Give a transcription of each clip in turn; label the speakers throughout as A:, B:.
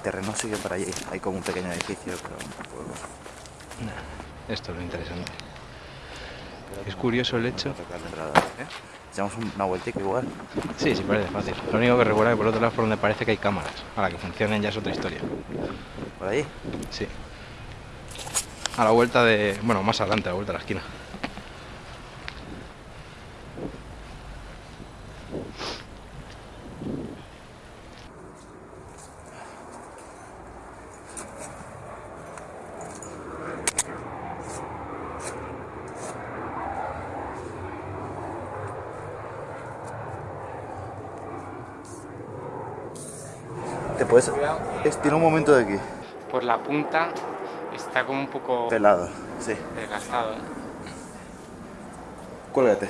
A: terreno sigue para allí. Hay como un pequeño edificio, pero tampoco...
B: Esto es lo interesante. Es curioso el hecho.
A: ¿eh? Echamos una vueltica igual.
B: Sí, sí, parece fácil. Lo único que recuerda que por otro lado por donde parece que hay cámaras. Ahora que funcionen ya es otra historia.
A: ¿Por ahí?
B: Sí. A la vuelta de... Bueno, más adelante, a la vuelta de la esquina.
A: Te puedes estirar un momento de aquí.
C: Por la punta está como un poco
A: Pelado, sí.
C: desgastado. ¿eh?
A: Cuélgate.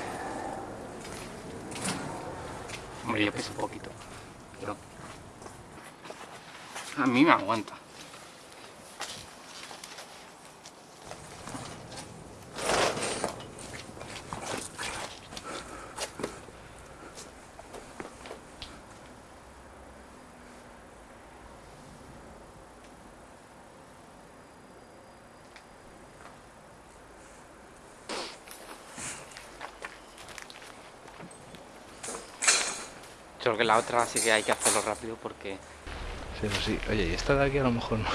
C: Hombre, yo peso un poquito. Pero... A mí me aguanta. Solo que la otra sí que hay que hacerlo rápido porque
B: Sí, eso sí. Oye, y esta de aquí a lo mejor no.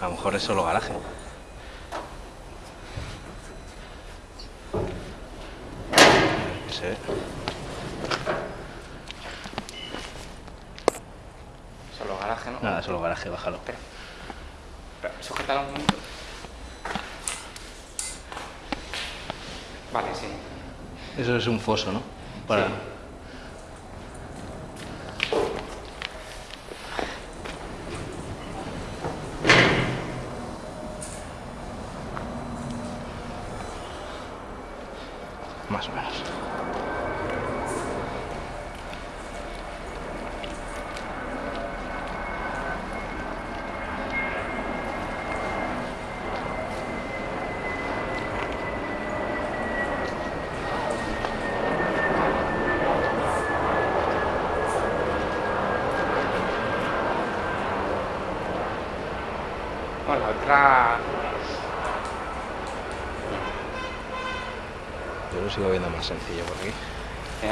B: A lo mejor es solo garaje. Sí.
C: solo garaje, ¿no?
B: Nada, solo garaje, bájalo.
C: Espera. Sujétalo un momento. Vale, sí.
B: Eso es un foso, ¿no? Para...
C: Sí.
B: Más o menos.
C: La otra...
B: Yo lo sigo viendo más sencillo por aquí.
C: Me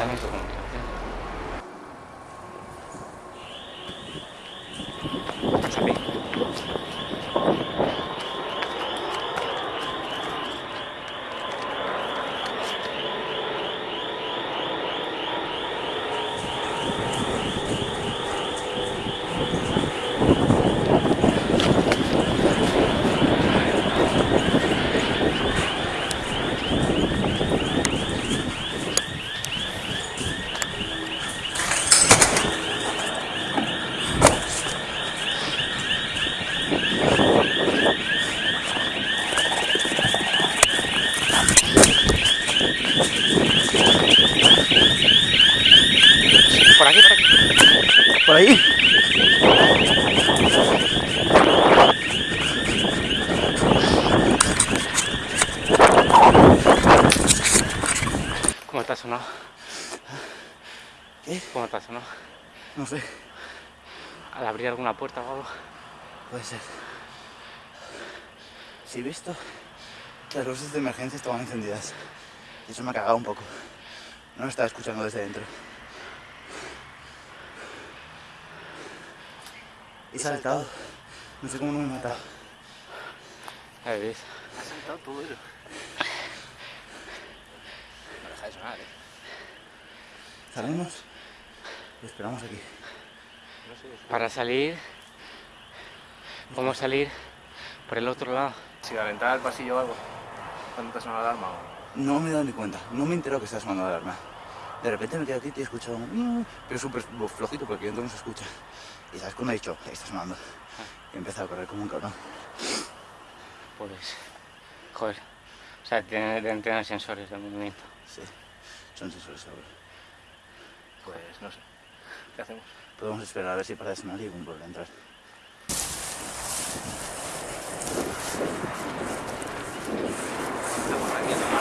C: ¿Por
A: ahí?
C: ¿Cómo te ha sonado?
A: ¿Qué?
C: ¿Cómo te ha sonado?
A: No sé.
C: Al abrir alguna puerta o algo.
A: Puede ser. Sí, he visto. Las luces de emergencia estaban encendidas. Y eso me ha cagado un poco. No me estaba escuchando desde dentro. He saltado. No sé cómo no me he matado.
C: Ya ves.
A: Ha saltado todo eso. No deja de sonar, eh. ¿Salimos? Lo esperamos aquí.
C: Para salir, podemos salir por el otro lado.
B: Si a la entrada del pasillo o algo, cuando te suena la alarma
A: No me he dado ni cuenta. No me entero que estás sonando la alarma. De repente me quedo aquí y he escuchado un... "Mm", pero súper flojito porque dentro no se escucha. Y sabes cuando he dicho, "Ahí está sonando. Y he empezado a correr como un cabrón.
C: Pues, joder. O sea, tiene- deben tener sensores de movimiento.
A: Sí, son sensores ahora.
B: Pues no sé. ¿Qué hacemos?
A: Podemos esperar a ver si para de sonar y volver a entrar.
B: Estamos aquí